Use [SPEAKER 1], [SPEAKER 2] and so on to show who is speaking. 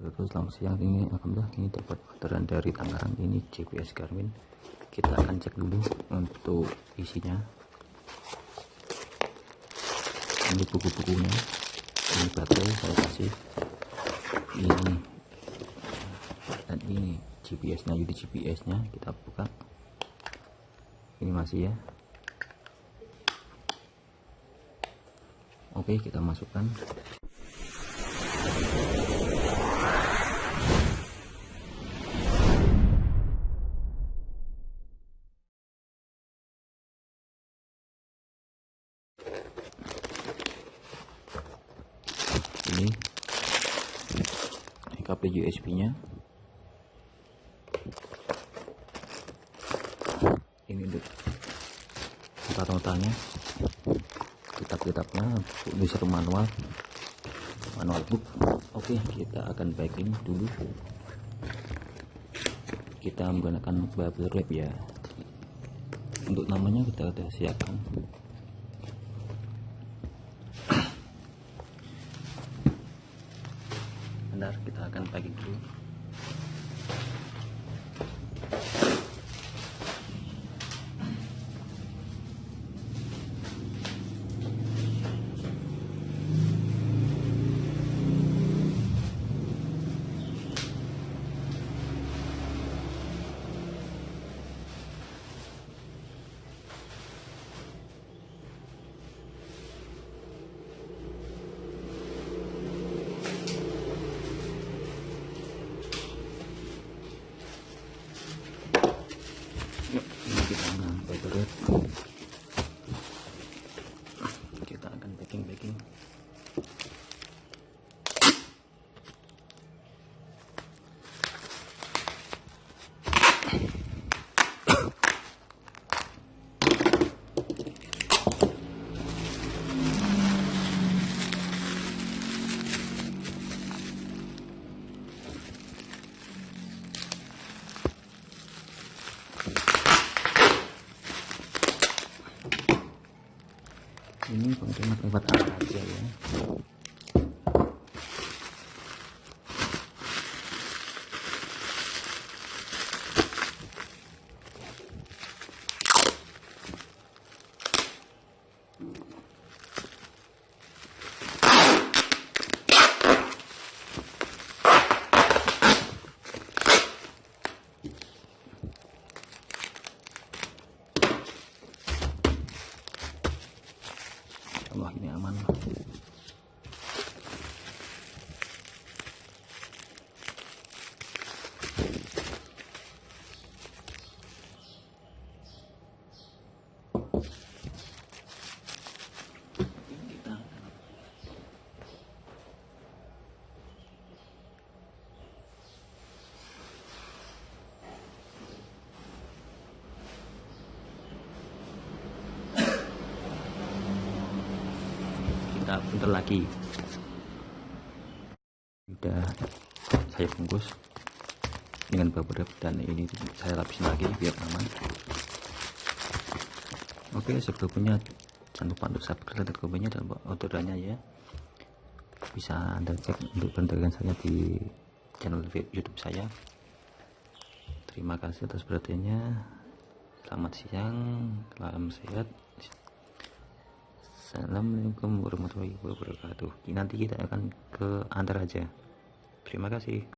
[SPEAKER 1] Terus selamat siang. Ini alhamdulillah ini dapat orderan dari Tangerang. Ini GPS Garmin. Kita akan cek dulu untuk isinya. Ini buku-bukunya. Ini baterai saya kasih. Ini. Dan ini GPS nya jadi GPS nya kita buka. Ini masih ya. Oke kita masukkan ini ini kabel USB nya. Ini untuk tempat notanya kitab-kitabnya bisa manual. Manual book. Oke kita akan packing dulu. Kita menggunakan bubble wrap ya. Untuk namanya kita sudah siapkan kita akan packing dulu Yuk, ini kita sampai berat. Kita akan packing packing. Ini kontainer lewat arah aja ya. Allah ini aman kita bentar lagi. Udah saya bungkus dengan bubble wrap dan ini saya lapisin lagi biar aman. Oke sebelumnya jangan lupa untuk subscribe dan komennya dan orderannya ya. Bisa anda cek untuk bantuan saya di channel youtube saya. Terima kasih atas perhatiannya. Selamat siang salam sehat Assalamualaikum warahmatullahi wabarakatuh. Nanti kita akan ke antar aja. Terima kasih